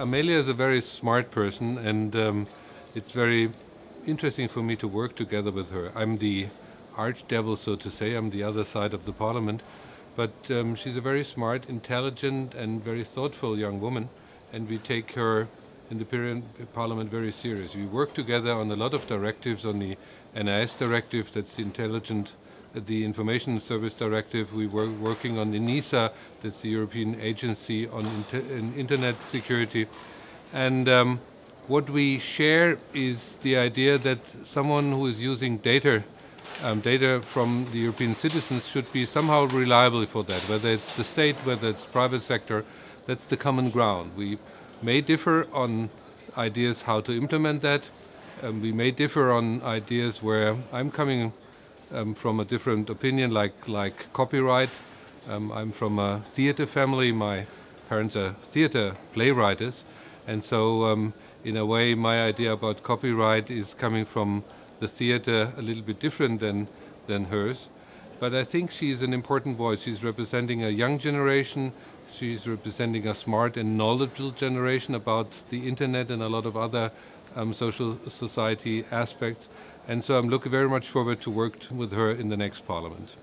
Amelia is a very smart person, and um, it's very interesting for me to work together with her. I'm the archdevil, so to say. I'm the other side of the parliament. But um, she's a very smart, intelligent, and very thoughtful young woman, and we take her in the Parliament very serious. We work together on a lot of directives, on the NIS directive, that's the intelligent, the Information Service Directive. We were working on the ENISA, that's the European Agency on inter Internet Security. And um, what we share is the idea that someone who is using data um, data from the European citizens should be somehow reliable for that, whether it's the state, whether it's private sector, that's the common ground. We may differ on ideas how to implement that. Um, we may differ on ideas where I'm coming um, from a different opinion, like, like copyright. Um, I'm from a theater family. My parents are theater playwrights. And so, um, in a way, my idea about copyright is coming from the theater a little bit different than, than hers. But I think she's an important voice. She's representing a young generation She's representing a smart and knowledgeable generation about the internet and a lot of other um, social society aspects. And so I'm looking very much forward to work with her in the next parliament.